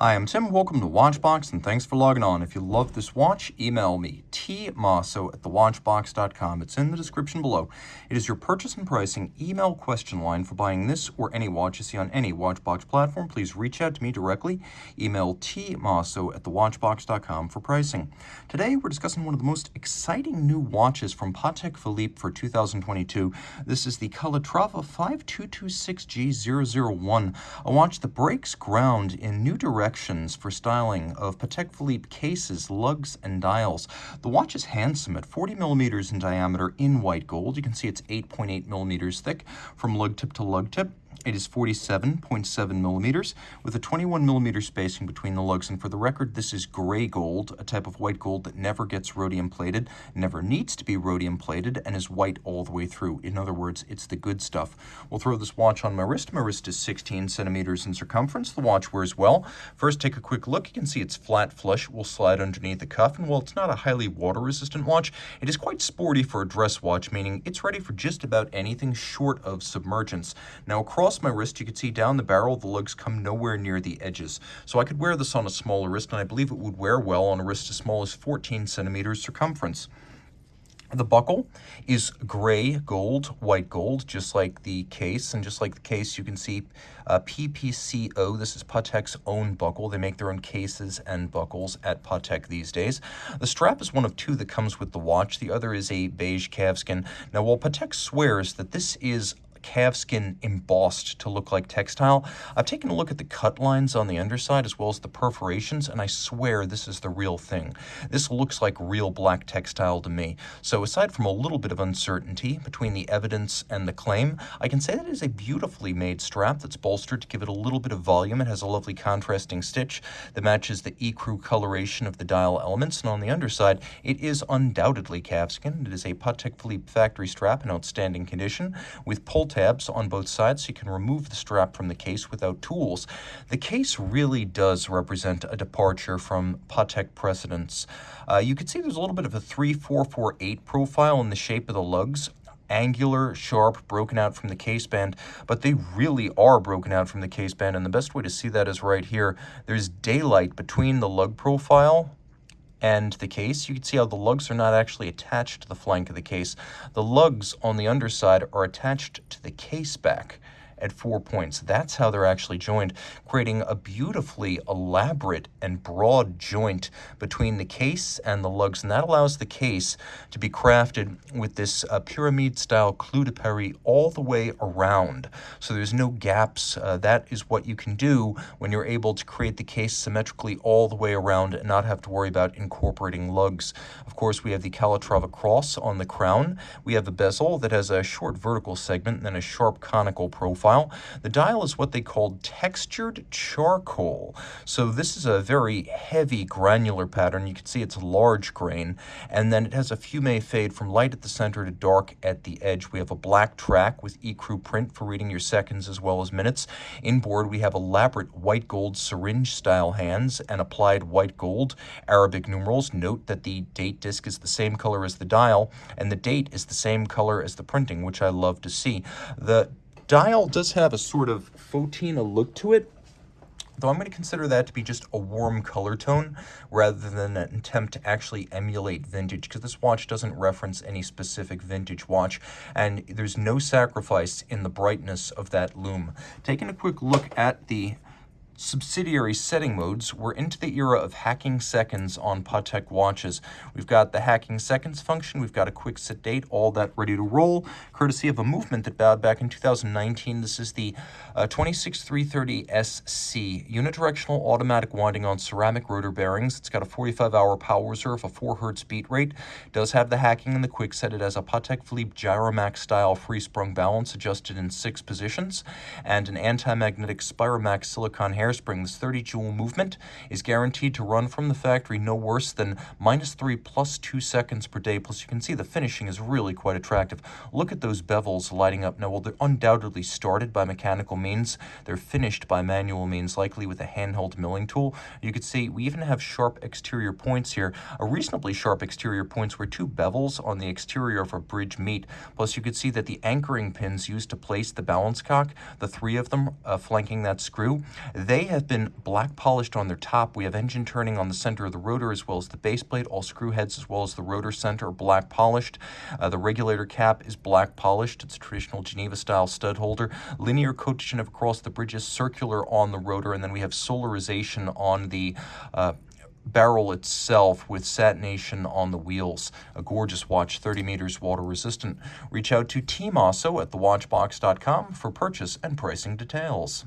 Hi, I'm Tim. Welcome to Watchbox, and thanks for logging on. If you love this watch, email me, tmosso at thewatchbox.com. It's in the description below. It is your purchase and pricing email question line for buying this or any watch you see on any Watchbox platform. Please reach out to me directly. Email tmosso at thewatchbox.com for pricing. Today, we're discussing one of the most exciting new watches from Patek Philippe for 2022. This is the Calatrava 5226G001, a watch that breaks ground in new directions directions for styling of Patek Philippe cases, lugs, and dials. The watch is handsome at 40 millimeters in diameter in white gold. You can see it's 8.8 millimeters thick from lug tip to lug tip. It is 47.7 millimeters with a 21 millimeter spacing between the lugs. And for the record, this is gray gold, a type of white gold that never gets rhodium plated, never needs to be rhodium plated, and is white all the way through. In other words, it's the good stuff. We'll throw this watch on my wrist. My wrist is 16 centimeters in circumference. The watch wears well. First, take a quick look. You can see it's flat flush. We'll slide underneath the cuff. And while it's not a highly water resistant watch, it is quite sporty for a dress watch, meaning it's ready for just about anything short of submergence. Now, across across my wrist, you can see down the barrel, the lugs come nowhere near the edges. So I could wear this on a smaller wrist, and I believe it would wear well on a wrist as small as 14 centimeters circumference. The buckle is gray gold, white gold, just like the case. And just like the case, you can see uh, PPCO. This is Patek's own buckle. They make their own cases and buckles at Patek these days. The strap is one of two that comes with the watch. The other is a beige calfskin. Now, while Patek swears that this is calfskin embossed to look like textile. I've taken a look at the cut lines on the underside as well as the perforations, and I swear this is the real thing. This looks like real black textile to me. So aside from a little bit of uncertainty between the evidence and the claim, I can say that it is a beautifully made strap that's bolstered to give it a little bit of volume. It has a lovely contrasting stitch that matches the ecru coloration of the dial elements, and on the underside, it is undoubtedly calfskin. It is a Patek Philippe factory strap in outstanding condition with pull tabs on both sides so you can remove the strap from the case without tools. The case really does represent a departure from Patek precedents. Uh, you can see there's a little bit of a 3448 profile in the shape of the lugs angular, sharp, broken out from the case band, but they really are broken out from the case band, and the best way to see that is right here. There's daylight between the lug profile and the case, you can see how the lugs are not actually attached to the flank of the case. The lugs on the underside are attached to the case back at four points. That's how they're actually joined, creating a beautifully elaborate and broad joint between the case and the lugs. And that allows the case to be crafted with this uh, pyramid-style clou de Paris all the way around. So there's no gaps. Uh, that is what you can do when you're able to create the case symmetrically all the way around and not have to worry about incorporating lugs. Of course, we have the Calatrava cross on the crown. We have the bezel that has a short vertical segment and then a sharp conical profile profile. The dial is what they called textured charcoal. So this is a very heavy granular pattern. You can see it's a large grain. And then it has a fume fade from light at the center to dark at the edge. We have a black track with ecru print for reading your seconds as well as minutes. Inboard, we have elaborate white gold syringe style hands and applied white gold Arabic numerals. Note that the date disc is the same color as the dial and the date is the same color as the printing, which I love to see. The dial does have a sort of fauxtina look to it, though I'm going to consider that to be just a warm color tone rather than an attempt to actually emulate vintage because this watch doesn't reference any specific vintage watch and there's no sacrifice in the brightness of that lume. Taking a quick look at the subsidiary setting modes, we're into the era of hacking seconds on Patek watches. We've got the hacking seconds function, we've got a quick set date, all that ready to roll, courtesy of a movement that bowed back in 2019. This is the uh, 26330SC, unidirectional automatic winding on ceramic rotor bearings. It's got a 45-hour power reserve, a 4 hertz beat rate. Does have the hacking and the quick set. It has a Patek Philippe Gyromax style free sprung balance adjusted in six positions, and an anti-magnetic Spiromax silicon hair hairspring, this 30 jewel movement, is guaranteed to run from the factory no worse than minus 3 plus 2 seconds per day. Plus, you can see the finishing is really quite attractive. Look at those bevels lighting up. Now, while they're undoubtedly started by mechanical means, they're finished by manual means, likely with a handheld milling tool. You can see we even have sharp exterior points here. A reasonably sharp exterior points where two bevels on the exterior of a bridge meet. Plus, you could see that the anchoring pins used to place the balance cock, the three of them uh, flanking that screw, they They have been black polished on their top. We have engine turning on the center of the rotor as well as the base plate. All screw heads as well as the rotor center are black polished. Uh, the regulator cap is black polished. It's a traditional Geneva style stud holder. Linear coating across the bridges, circular on the rotor, and then we have solarization on the uh, barrel itself with satination on the wheels. A gorgeous watch, 30 meters water resistant. Reach out to tmosso at thewatchbox.com for purchase and pricing details.